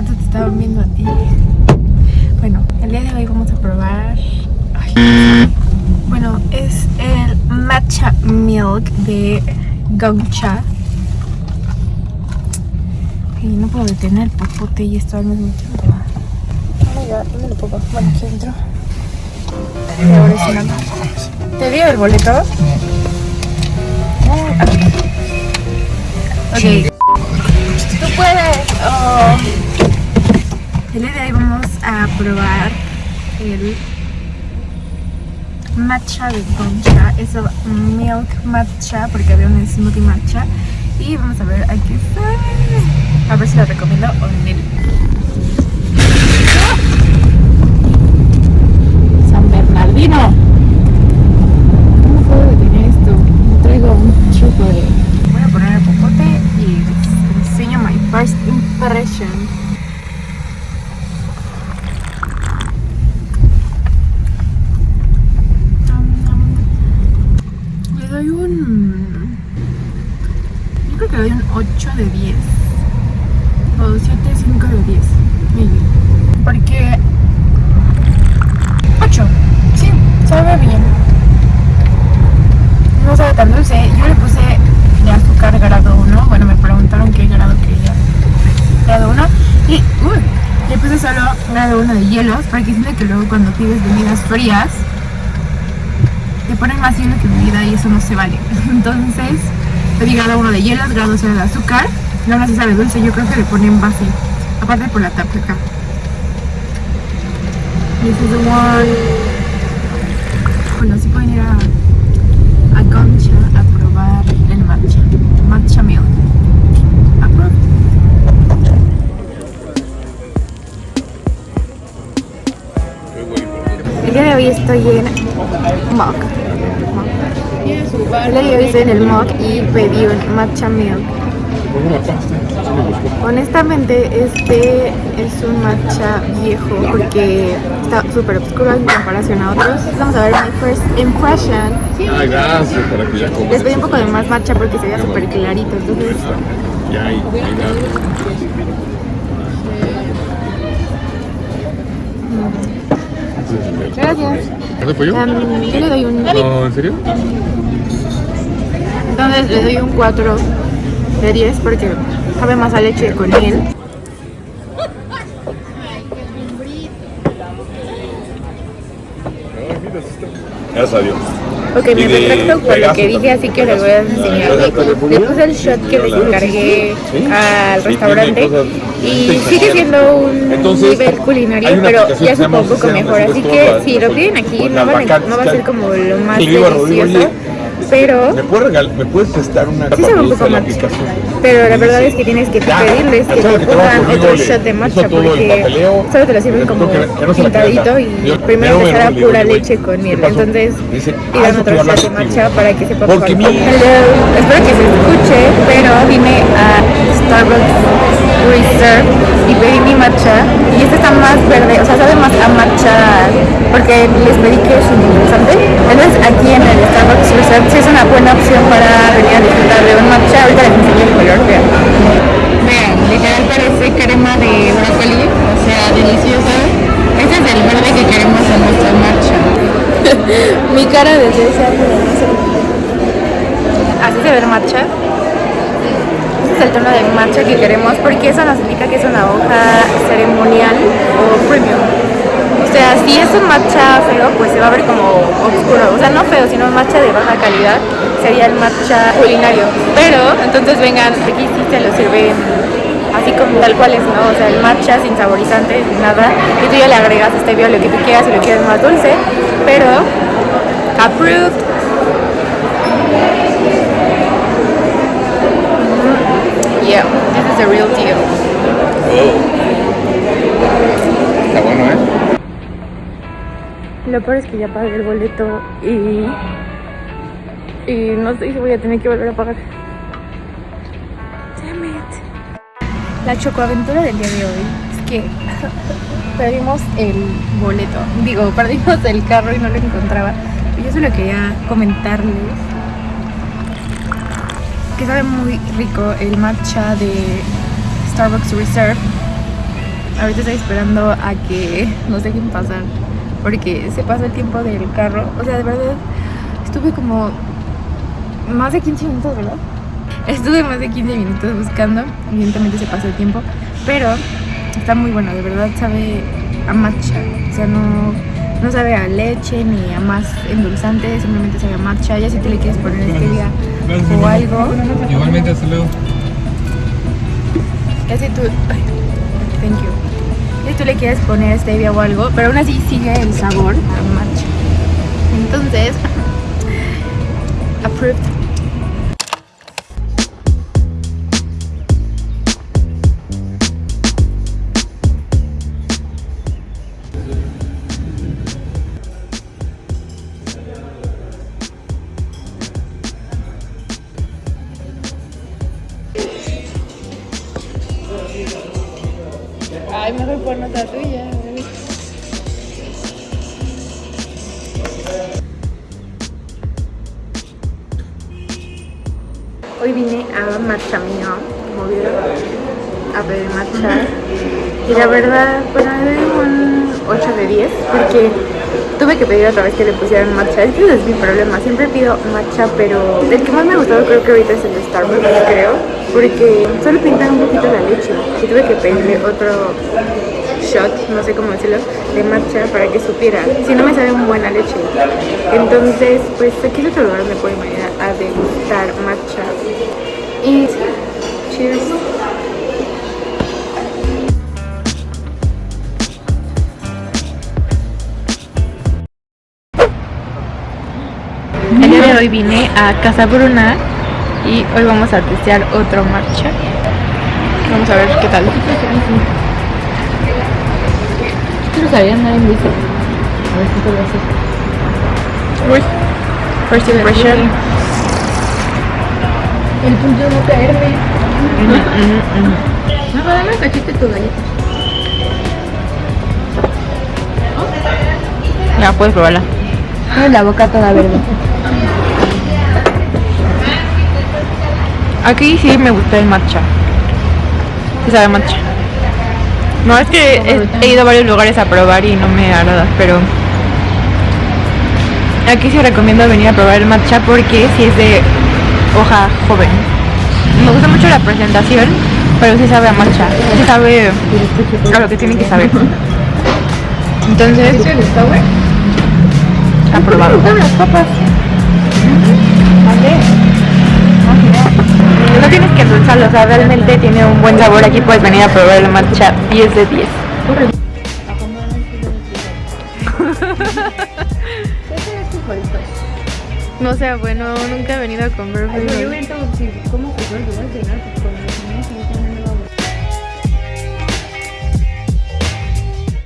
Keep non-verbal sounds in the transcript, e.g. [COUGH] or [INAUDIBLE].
rato te estaban viendo a ti. Bueno, el día de hoy vamos a probar... Ay. Bueno, es el matcha milk de Gongcha. Y no puedo detener el popote y esto al mismo tiempo. Oh my god, ¿dónde lo pongo? Bueno, aquí nada. ¿Te dio el boleto? Ok. Tú puedes. Oh. El día de hoy vamos a probar el matcha de Concha. Es el milk matcha porque había un smoothie matcha. Y vamos a ver aquí está. A ver si lo recomiendo o no. San Bernardino. ¿Cómo puedo detener esto? No traigo un truco de... Voy a poner el popote y les enseño my first impression. Le doy un... Yo creo que le doy un 8 de 10. O 7, 5 de 10. Maybe. Porque... 8. Sí, sabe bien. No sabe tan dulce. Yo le puse de azúcar grado 1. Bueno, me preguntaron qué grado quería. Grado 1. Y uy, le puse solo grado 1 de hielos. Porque siento que luego cuando pides bebidas frías te ponen más hielo que bebida y eso no se vale. [LAUGHS] Entonces, pedí grado 1 de hielos, grado 0 de azúcar. Y aún así sabe dulce. Yo creo que le ponen base. Aparte por la tapa acá. This is the one. Bueno, si pueden ir a, a Concha a probar el matcha. Matcha milk. El día de hoy estoy en Mock. De hoy estoy en el Mock y pedí un matcha milk. Honestamente, este es un matcha viejo porque está súper oscuro en comparación a otros. Vamos a ver mi first impression. Ay, gracias, para que ya comas. Les pedí un poco de más matcha porque se veía súper clarito. Entonces, Ya, ahí, ahí, gracias. ¿Es de pollo? Em, yo le doy un. No, ¿en serio? Entonces le doy un 4 de 10 porque sabe más a leche con miel. Gracias a Dios. Ok, me retracto por lo que dije, así que les voy a enseñar. Le puse el shot que les encargué al restaurante y sigue siendo un nivel culinario, pero ya es un poco mejor. Así que si lo piden aquí, con no, a- va a ser como lo más le delicioso, pero ¿Me puedes, regal- ¿Me puedes prestar una sí sabe un poco la matcha. Pero la verdad es que tienes que pedirles que te pongan otro shot de matcha porque solo te lo sirven como pintadito y primero te pura leche con ¿qué miel. Entonces pidan ah, otro shot de matcha para que sepa mejor. Hello, espero que se escuche, pero vine a Starbucks Reserve y pedí mi matcha. Y este está más verde, o sea, sabe más a matcha porque les pedí que es interesante. Entonces aquí en el Starbucks Reserve sí es una buena opción para venir a disfrutar de un matcha. Ahorita les enseño el color, vean. Vean, literal parece crema de brócoli, o sea, deliciosa. Este es el verde que queremos en nuestra matcha. [LAUGHS] Mi cara de esa Así se ve el matcha. Este es el tono de matcha que queremos porque eso nos indica que es una hoja ceremonial o premium. Sea, si es un matcha feo, pues se va a ver como oscuro. O sea, no feo, sino matcha de baja calidad. Sería el matcha culinario. Pero, entonces vengan, aquí sí se lo sirven así como tal cual es, ¿no? O sea, el matcha sin saborizantes, ni nada. Y tú ya le agregas stevia lo que tú quieras si lo quieres más dulce. Pero, approved. Yeah, this is the real deal. Está Lo peor es que ya pagué el boleto y. Y no sé si voy a tener que volver a pagar. Damn it. La chocoaventura del día de hoy es que [LAUGHS] perdimos el boleto. Digo, perdimos el carro y no lo encontraba. Y yo solo quería comentarles que sabe muy rico el matcha de Starbucks Reserve. Ahorita estoy esperando a que nos dejen pasar porque se pasa el tiempo del carro. O sea, de verdad, estuve como más de 15 minutos, ¿verdad? Estuve más de 15 minutos buscando. Evidentemente se pasó el tiempo, pero está muy bueno, de verdad sabe a matcha. O sea, no, no sabe a leche ni a más endulzante, simplemente sabe a matcha. Ya si tú le quieres poner stevia o algo. Igualmente, hasta luego. Ya si tú. thank you. Si tú le quieres poner stevia o algo, pero aún así sigue el sabor a matcha. Entonces, [LAUGHS] approved. Ay, mejor por nota tuya. Hoy vine a Matcha Mío, como vieron, a pedir matcha. Y la verdad, le doy un 8 de 10 porque tuve que pedir otra vez que le pusieran matcha. Es que ese es mi problema, siempre pido matcha, pero el que más me ha gustado creo que ahorita es el de Starbucks, creo. Porque solo pintan un poquito la leche y tuve que pedirle otro shot, no sé cómo decirlo, de matcha para que supiera. Si no me sabe un buena leche. Entonces, pues aquí es otro lugar donde pueden venir a degustar matcha. Y hoy vine a Casa Bruna y hoy vamos a testear otro matcha. Vamos a ver qué tal. Quiero salir a andar en bici. A ver. Uy, first impression. El punto de no caerme. No, dame un tu galleta. Ya puedes probarla. Tiene la boca toda verde. Aquí sí me gusta el matcha. Sí sabe matcha. No, es que he, ido a varios lugares a probar y no me agrada, pero aquí sí recomiendo venir a probar el matcha porque sí es de hoja joven. Me gusta mucho la presentación, pero sí sabe a matcha. Sí sabe a lo que tiene que saber. Entonces, aprobado. las papas. No tienes que endulzarlo, o sea, realmente tiene un buen sabor. Aquí puedes venir a probar el matcha 10 de 10. [LAUGHS] No sé, bueno, nunca he venido a comer